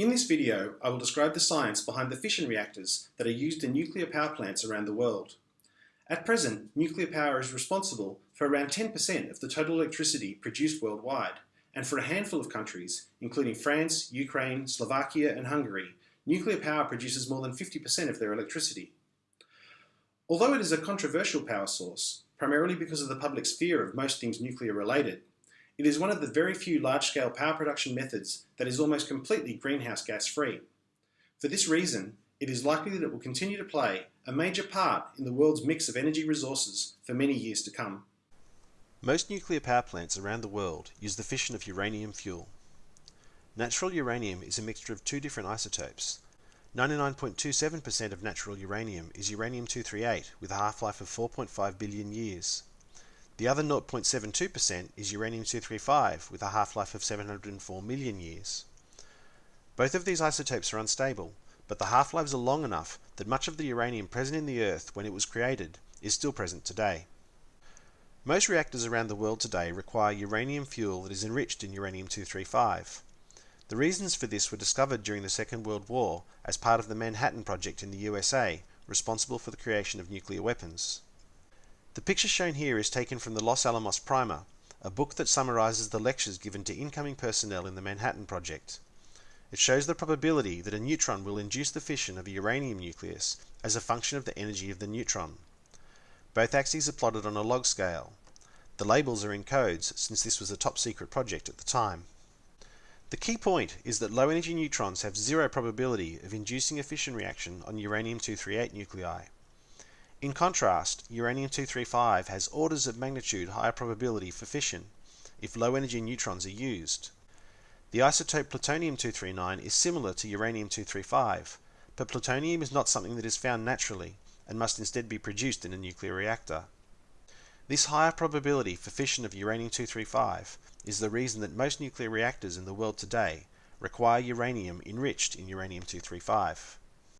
In this video, I will describe the science behind the fission reactors that are used in nuclear power plants around the world. At present, nuclear power is responsible for around 10% of the total electricity produced worldwide, and for a handful of countries, including France, Ukraine, Slovakia and Hungary, nuclear power produces more than 50% of their electricity. Although it is a controversial power source, primarily because of the public's fear of most things nuclear related, it is one of the very few large-scale power production methods that is almost completely greenhouse gas free. For this reason, it is likely that it will continue to play a major part in the world's mix of energy resources for many years to come. Most nuclear power plants around the world use the fission of uranium fuel. Natural uranium is a mixture of two different isotopes. 99.27% of natural uranium is uranium-238 with a half-life of 4.5 billion years. The other 0.72% is uranium-235 with a half-life of 704 million years. Both of these isotopes are unstable, but the half-lives are long enough that much of the uranium present in the Earth when it was created is still present today. Most reactors around the world today require uranium fuel that is enriched in uranium-235. The reasons for this were discovered during the Second World War as part of the Manhattan Project in the USA, responsible for the creation of nuclear weapons. The picture shown here is taken from the Los Alamos Primer, a book that summarizes the lectures given to incoming personnel in the Manhattan Project. It shows the probability that a neutron will induce the fission of a uranium nucleus as a function of the energy of the neutron. Both axes are plotted on a log scale. The labels are in codes since this was a top secret project at the time. The key point is that low energy neutrons have zero probability of inducing a fission reaction on uranium-238 nuclei. In contrast, uranium-235 has orders of magnitude higher probability for fission if low-energy neutrons are used. The isotope plutonium-239 is similar to uranium-235, but plutonium is not something that is found naturally and must instead be produced in a nuclear reactor. This higher probability for fission of uranium-235 is the reason that most nuclear reactors in the world today require uranium enriched in uranium-235.